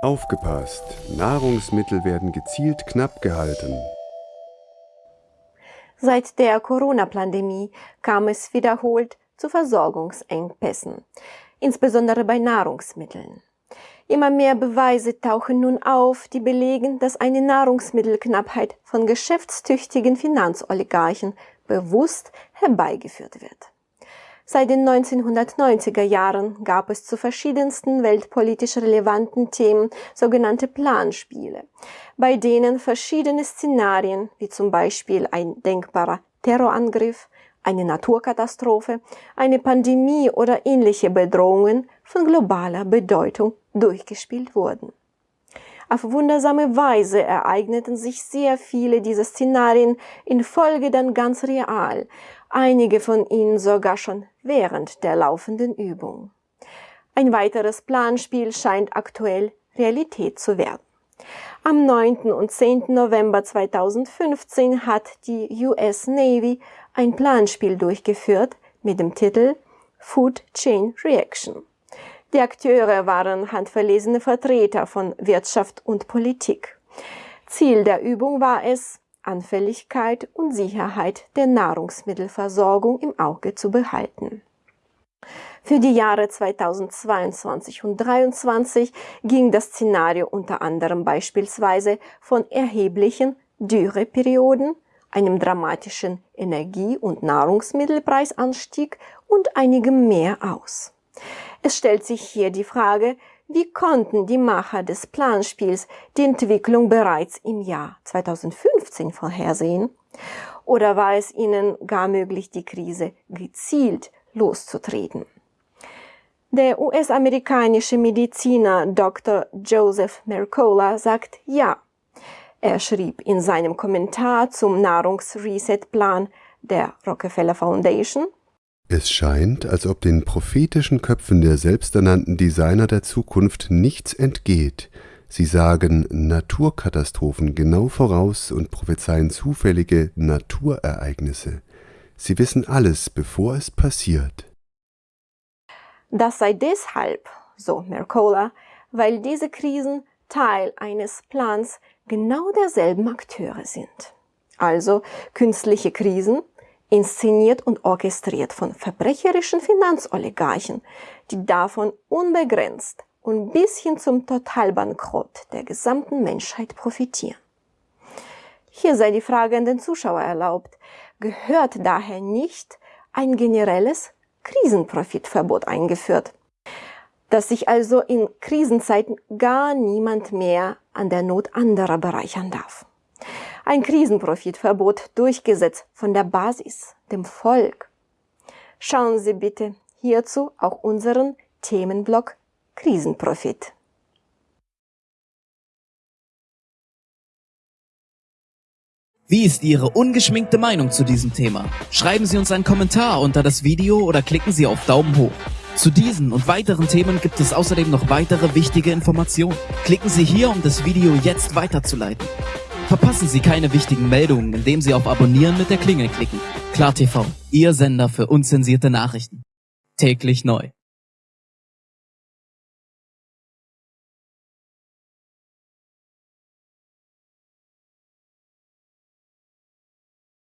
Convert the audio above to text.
Aufgepasst! Nahrungsmittel werden gezielt knapp gehalten. Seit der Corona-Pandemie kam es wiederholt zu Versorgungsengpässen, insbesondere bei Nahrungsmitteln. Immer mehr Beweise tauchen nun auf, die belegen, dass eine Nahrungsmittelknappheit von geschäftstüchtigen Finanzoligarchen bewusst herbeigeführt wird. Seit den 1990er Jahren gab es zu verschiedensten weltpolitisch relevanten Themen sogenannte Planspiele, bei denen verschiedene Szenarien, wie zum Beispiel ein denkbarer Terrorangriff, eine Naturkatastrophe, eine Pandemie oder ähnliche Bedrohungen von globaler Bedeutung durchgespielt wurden. Auf wundersame Weise ereigneten sich sehr viele dieser Szenarien in Folge dann ganz real, einige von ihnen sogar schon während der laufenden Übung. Ein weiteres Planspiel scheint aktuell Realität zu werden. Am 9. und 10. November 2015 hat die US Navy ein Planspiel durchgeführt mit dem Titel Food Chain Reaction. Die Akteure waren handverlesene Vertreter von Wirtschaft und Politik. Ziel der Übung war es, Anfälligkeit und Sicherheit der Nahrungsmittelversorgung im Auge zu behalten. Für die Jahre 2022 und 2023 ging das Szenario unter anderem beispielsweise von erheblichen Dürreperioden, einem dramatischen Energie- und Nahrungsmittelpreisanstieg und einigem mehr aus. Es stellt sich hier die Frage, wie konnten die Macher des Planspiels die Entwicklung bereits im Jahr 2015 vorhersehen? Oder war es ihnen gar möglich, die Krise gezielt loszutreten? Der US-amerikanische Mediziner Dr. Joseph Mercola sagt ja. Er schrieb in seinem Kommentar zum Nahrungsreset-Plan der Rockefeller Foundation, es scheint, als ob den prophetischen Köpfen der selbsternannten Designer der Zukunft nichts entgeht. Sie sagen Naturkatastrophen genau voraus und prophezeien zufällige Naturereignisse. Sie wissen alles, bevor es passiert. Das sei deshalb, so Mercola, weil diese Krisen Teil eines Plans genau derselben Akteure sind. Also künstliche Krisen, inszeniert und orchestriert von verbrecherischen Finanzoligarchen, die davon unbegrenzt und bis hin zum Totalbankrott der gesamten Menschheit profitieren. Hier sei die Frage an den Zuschauer erlaubt, gehört daher nicht ein generelles Krisenprofitverbot eingeführt, dass sich also in Krisenzeiten gar niemand mehr an der Not anderer bereichern darf ein Krisenprofitverbot durchgesetzt von der Basis, dem Volk. Schauen Sie bitte hierzu auch unseren Themenblock Krisenprofit. Wie ist Ihre ungeschminkte Meinung zu diesem Thema? Schreiben Sie uns einen Kommentar unter das Video oder klicken Sie auf Daumen hoch. Zu diesen und weiteren Themen gibt es außerdem noch weitere wichtige Informationen. Klicken Sie hier, um das Video jetzt weiterzuleiten. Verpassen Sie keine wichtigen Meldungen, indem Sie auf Abonnieren mit der Klingel klicken. KlarTV, Ihr Sender für unzensierte Nachrichten. Täglich neu.